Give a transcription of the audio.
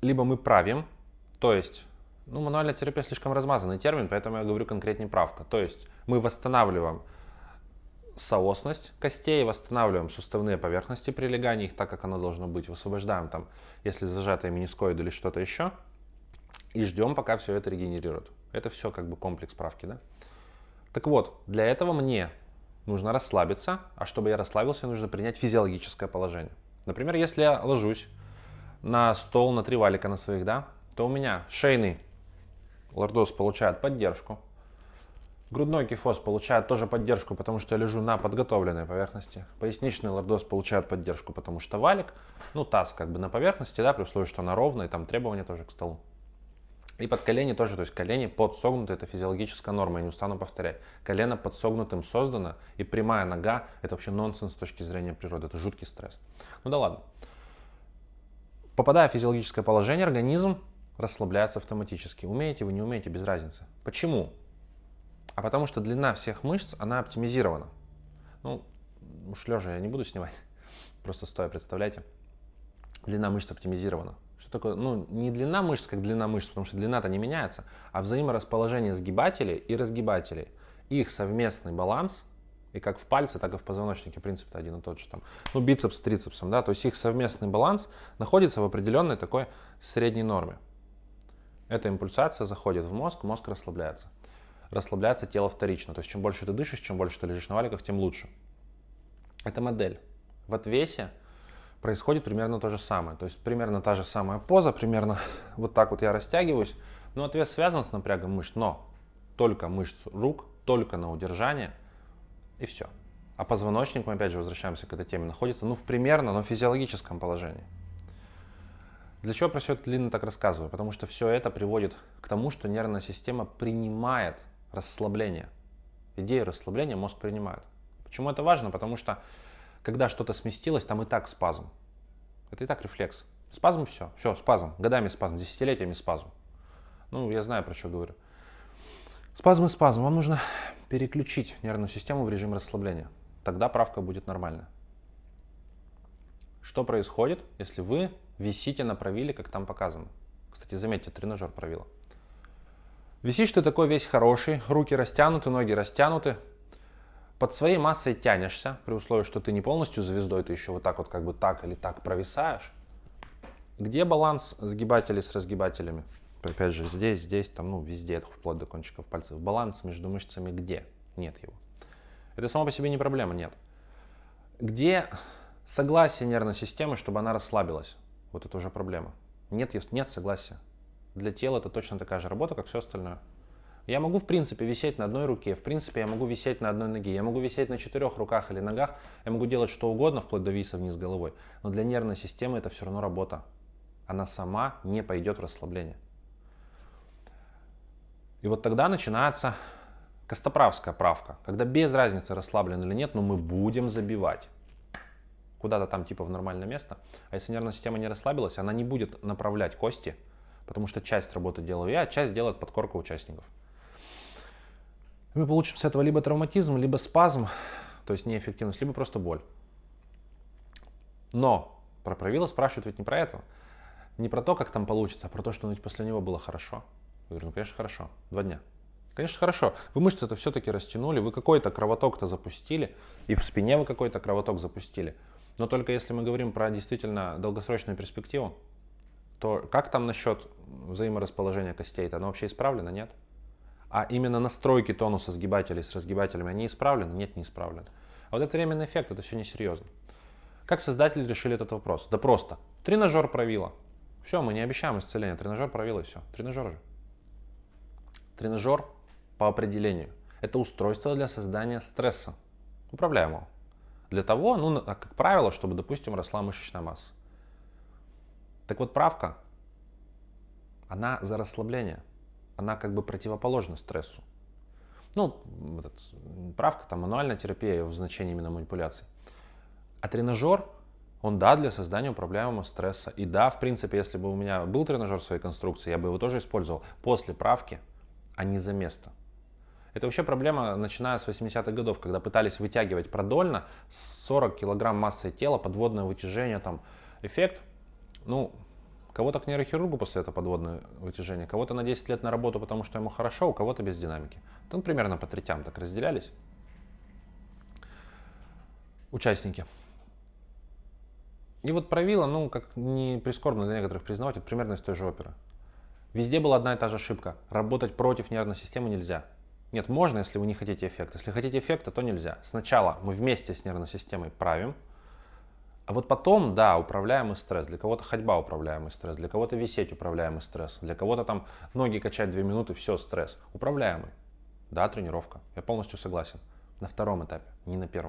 либо мы правим, то есть, ну, мануальная терапия слишком размазанный термин, поэтому я говорю конкретнее правка. То есть мы восстанавливаем соосность костей, восстанавливаем суставные поверхности прилегания, их так, как оно должно быть, высвобождаем там, если зажатые менискоиды или что-то еще, и ждем, пока все это регенерирует. Это все как бы комплекс правки, да? Так вот, для этого мне нужно расслабиться, а чтобы я расслабился, нужно принять физиологическое положение. Например, если я ложусь на стол, на три валика на своих, да, то у меня шейный лордоз получает поддержку, грудной кифоз получает тоже поддержку, потому что я лежу на подготовленной поверхности, поясничный лордоз получает поддержку, потому что валик, ну таз как бы на поверхности, да, при условии, что она ровная, там требования тоже к столу. И под колени тоже, то есть колени подсогнуты, это физиологическая норма, я не устану повторять. Колено подсогнутым создано, и прямая нога, это вообще нонсенс с точки зрения природы, это жуткий стресс. Ну да ладно. Попадая в физиологическое положение, организм расслабляется автоматически. Умеете вы, не умеете, без разницы. Почему? А потому что длина всех мышц, она оптимизирована. Ну, уж лежа я не буду снимать, просто стоя, представляете. Длина мышц оптимизирована. Что такое? Ну, не длина мышц, как длина мышц, потому что длина-то не меняется, а взаиморасположение сгибателей и разгибателей. Их совместный баланс, и как в пальце, так и в позвоночнике принцип один и тот же. Там, ну, бицепс с трицепсом, да, то есть их совместный баланс находится в определенной такой средней норме. Эта импульсация заходит в мозг, мозг расслабляется. Расслабляется тело вторично, то есть чем больше ты дышишь, чем больше ты лежишь на валиках, тем лучше. Это модель. В отвесе происходит примерно то же самое. То есть примерно та же самая поза, примерно вот так вот я растягиваюсь. Но отвес связан с напрягом мышц, но только мышц рук, только на удержание и все. А позвоночник, мы опять же возвращаемся к этой теме, находится ну в примерно, но физиологическом положении. Для чего про все это длинно так рассказываю? Потому что все это приводит к тому, что нервная система принимает расслабление. Идею расслабления мозг принимает. Почему это важно? Потому что когда что-то сместилось, там и так спазм. Это и так рефлекс. Спазм все, все, спазм. Годами спазм, десятилетиями спазм. Ну, я знаю, про что говорю. Спазм и спазм. Вам нужно переключить нервную систему в режим расслабления. Тогда правка будет нормальная. Что происходит, если вы висите на правиле, как там показано? Кстати, заметьте, тренажер правила. Висишь ты такой весь хороший, руки растянуты, ноги растянуты, под своей массой тянешься, при условии, что ты не полностью звездой, ты еще вот так вот как бы так или так провисаешь. Где баланс сгибателей с разгибателями? Опять же, здесь, здесь, там, ну, везде, вплоть до кончиков пальцев. Баланс между мышцами где? Нет его. Это само по себе не проблема, нет. Где согласие нервной системы, чтобы она расслабилась? Вот это уже проблема. Нет, нет согласия. Для тела это точно такая же работа, как все остальное. Я могу, в принципе, висеть на одной руке, в принципе, я могу висеть на одной ноге, я могу висеть на четырех руках или ногах, я могу делать что угодно, вплоть до виса вниз головой. Но для нервной системы это все равно работа. Она сама не пойдет в расслабление. И вот тогда начинается костоправская правка, когда без разницы расслаблен или нет, но мы будем забивать куда-то там типа в нормальное место. А если нервная система не расслабилась, она не будет направлять кости, потому что часть работы делаю я, а часть делает подкорка участников мы получим с этого либо травматизм, либо спазм, то есть неэффективность, либо просто боль. Но про правила спрашивают ведь не про это. Не про то, как там получится, а про то, что ну, после него было хорошо. Я говорю, ну конечно хорошо, два дня. Конечно хорошо, вы мышцы это все-таки растянули, вы какой-то кровоток-то запустили, и в спине вы какой-то кровоток запустили. Но только если мы говорим про действительно долгосрочную перспективу, то как там насчет взаиморасположения костей-то? Оно вообще исправлено, нет? а именно настройки тонуса сгибателей с разгибателями, они исправлены? Нет, не исправлены. А вот этот временный эффект, это все несерьезно. Как создатели решили этот вопрос? Да просто. Тренажер правила. Все, мы не обещаем исцеления. Тренажер правила и все. Тренажер же. Тренажер по определению. Это устройство для создания стресса, управляемого. Для того, ну, как правило, чтобы, допустим, росла мышечная масса. Так вот, правка, она за расслабление она как бы противоположна стрессу. Ну, этот, правка, там, мануальная терапия в значении именно манипуляций. А тренажер, он, да, для создания управляемого стресса. И да, в принципе, если бы у меня был тренажер своей конструкции, я бы его тоже использовал после правки, а не за место. Это вообще проблема, начиная с 80-х годов, когда пытались вытягивать продольно 40 килограмм массой тела, подводное вытяжение, там, эффект, ну, Кого-то к нейрохирургу после этого подводное вытяжение, кого-то на 10 лет на работу, потому что ему хорошо, у кого-то без динамики. Там примерно по третям так разделялись участники. И вот правило, ну, как не прискорбно для некоторых признавать, это примерно из той же оперы. Везде была одна и та же ошибка. Работать против нервной системы нельзя. Нет, можно, если вы не хотите эффекта. Если хотите эффекта, то нельзя. Сначала мы вместе с нервной системой правим, а вот потом, да, управляемый стресс. Для кого-то ходьба управляемый стресс, для кого-то висеть управляемый стресс, для кого-то там ноги качать 2 минуты, все, стресс. Управляемый. Да, тренировка. Я полностью согласен. На втором этапе, не на первом.